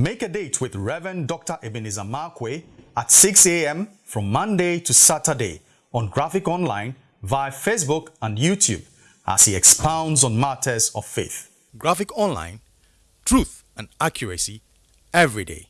Make a date with Reverend Dr. Ebenezer Markwei at 6 a.m. from Monday to Saturday on Graphic Online via Facebook and YouTube as he expounds on matters of faith. Graphic Online, truth and accuracy every day.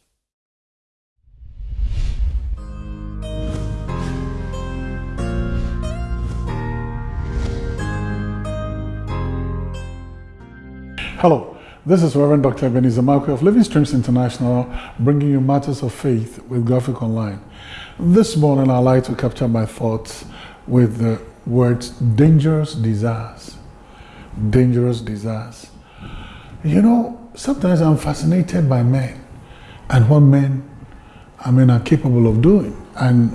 Hello, this is Reverend Dr. Ebenezer Markwei of Living Streams International, bringing you matters of faith with Graphic Online. This morning, I'd like to capture my thoughts with the words dangerous desires. Dangerous desires. You know, sometimes I'm fascinated by men and what men, I mean, are capable of doing and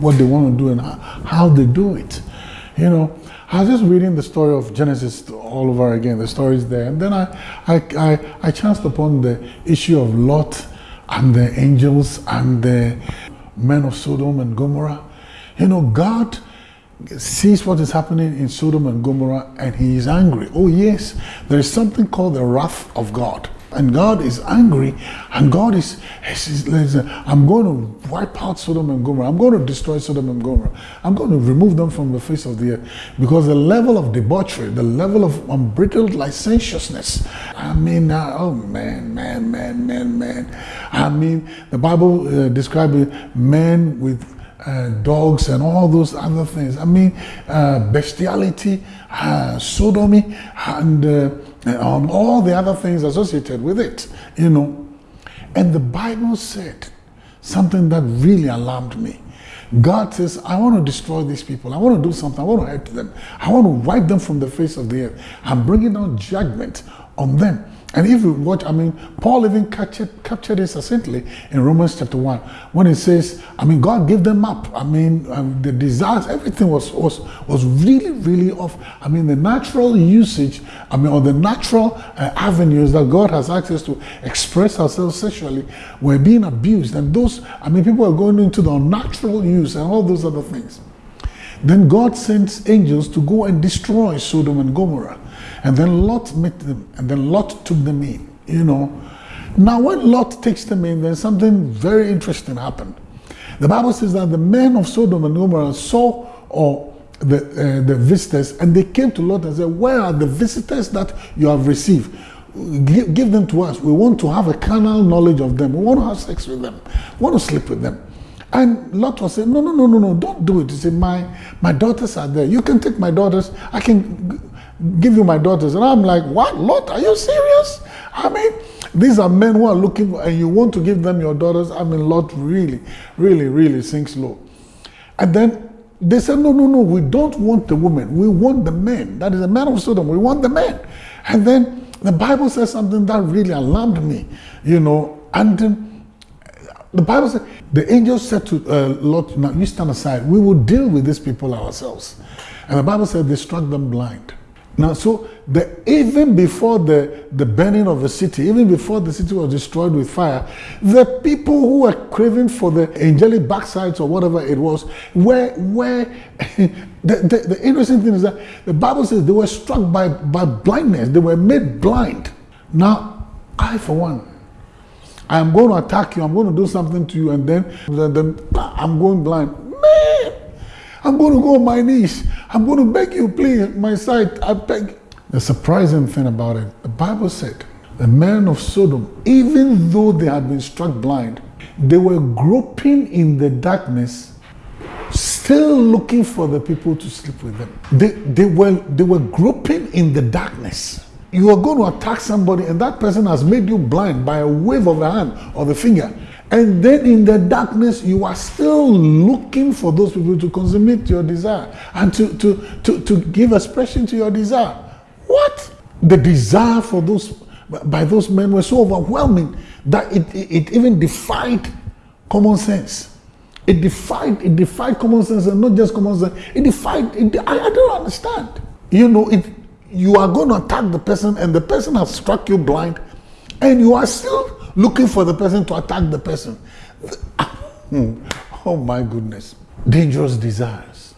what they want to do and how they do it. You know, I was just reading the story of Genesis all over again, the story is there. And then I, I, I, I chanced upon the issue of Lot and the angels and the men of Sodom and Gomorrah. You know, God sees what is happening in Sodom and Gomorrah and he is angry. Oh, yes, there is something called the wrath of God and God is angry, and God is, I'm going to wipe out Sodom and Gomorrah. I'm going to destroy Sodom and Gomorrah. I'm going to remove them from the face of the earth because the level of debauchery, the level of unbridled licentiousness. I mean, uh, oh man, man, man, man, man. I mean, the Bible uh, describes men with uh, dogs and all those other things. I mean, uh, bestiality, uh, sodomy, and uh, and on all the other things associated with it, you know. And the Bible said something that really alarmed me. God says, I want to destroy these people. I want to do something. I want to hurt them. I want to wipe them from the face of the earth. I'm bringing down judgment on them. And if you watch, I mean, Paul even captured, captured it succinctly in Romans chapter 1 when he says, I mean, God gave them up. I mean, um, the desires, everything was, was, was really, really off. I mean, the natural usage, I mean, or the natural uh, avenues that God has access to express ourselves sexually were being abused. And those, I mean, people are going into the unnatural use and all those other things. Then God sends angels to go and destroy Sodom and Gomorrah. And then Lot met them, and then Lot took them in, you know. Now, when Lot takes them in, then something very interesting happened. The Bible says that the men of Sodom and Gomorrah saw or the, uh, the visitors, and they came to Lot and said, Where are the visitors that you have received? Give, them to us. We want to have a carnal knowledge of them. We want to have sex with them. We want to sleep with them. And Lot was saying, No, no, no, no, no, don't do it. He said, My my daughters are there. You can take my daughters. I can give you my daughters. And I'm like, what, Lot, are you serious? I mean, these are men who are looking and you want to give them your daughters. I mean, Lot really, really, really sinks low. And then they said, no, no, no, we don't want the women. We want the men. That is the man of Sodom. We want the men. And then the Bible says something that really alarmed me, you know, and then the Bible said, the angel said to uh, Lot, now you stand aside. We will deal with these people ourselves. And the Bible said they struck them blind. Now, so the, even before the, the burning of the city, even before the city was destroyed with fire, the people who were craving for the angelic backsides or whatever it was, were, were the, the, the interesting thing is that the Bible says they were struck by, by blindness, they were made blind. Now, I, for one, I am going to attack you, I'm going to do something to you, and then, then, then I'm going blind. I'm going to go on my knees. I'm going to beg you, please, my sight, I beg. The surprising thing about it, the Bible said, the men of Sodom, even though they had been struck blind, they were groping in the darkness, still looking for the people to sleep with them. They, they, were, they were groping in the darkness. You are going to attack somebody, and that person has made you blind by a wave of the hand or the finger. And then in the darkness, you are still looking for those people to consummate your desire and to, to, to, to give expression to your desire. What? The desire for those by those men was so overwhelming that it, it, it even defied common sense. It defied it defied common sense and not just common sense. It defied it, I, I don't understand. You know, it you are going to attack the person and the person has struck you blind and you are still looking for the person to attack the person. oh my goodness. Dangerous desires.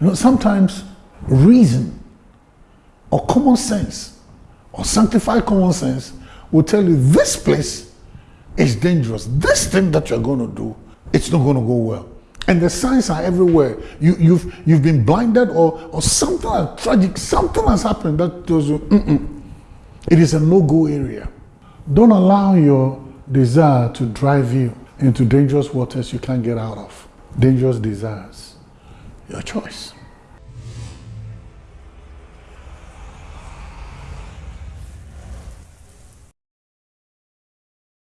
You know, sometimes reason or common sense or sanctified common sense will tell you this place is dangerous. This thing that you're going to do, it's not going to go well. And the signs are everywhere. You, you've, you've been blinded or, or something tragic, something has happened that tells you, Mm-mm. it is a no-go area. Don't allow your desire to drive you into dangerous waters you can't get out of. Dangerous desires. Your choice.